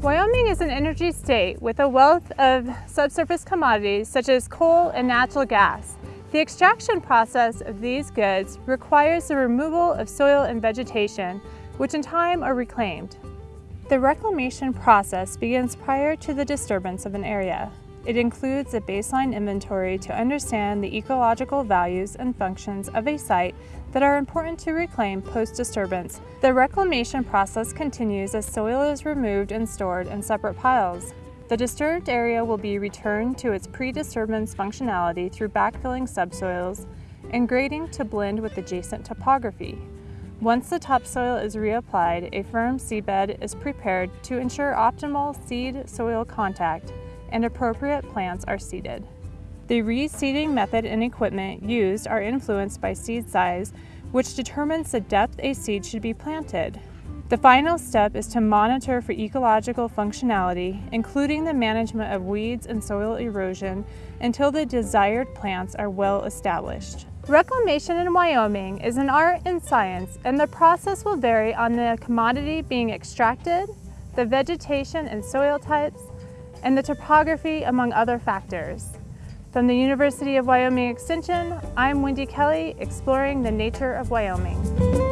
Wyoming is an energy state with a wealth of subsurface commodities such as coal and natural gas. The extraction process of these goods requires the removal of soil and vegetation, which in time are reclaimed. The reclamation process begins prior to the disturbance of an area. It includes a baseline inventory to understand the ecological values and functions of a site that are important to reclaim post-disturbance. The reclamation process continues as soil is removed and stored in separate piles. The disturbed area will be returned to its pre-disturbance functionality through backfilling subsoils and grading to blend with adjacent topography. Once the topsoil is reapplied, a firm seedbed is prepared to ensure optimal seed-soil contact and appropriate plants are seeded. The reseeding method and equipment used are influenced by seed size, which determines the depth a seed should be planted. The final step is to monitor for ecological functionality, including the management of weeds and soil erosion until the desired plants are well established. Reclamation in Wyoming is an art and science, and the process will vary on the commodity being extracted, the vegetation and soil types, and the topography among other factors. From the University of Wyoming Extension, I'm Wendy Kelly, exploring the nature of Wyoming.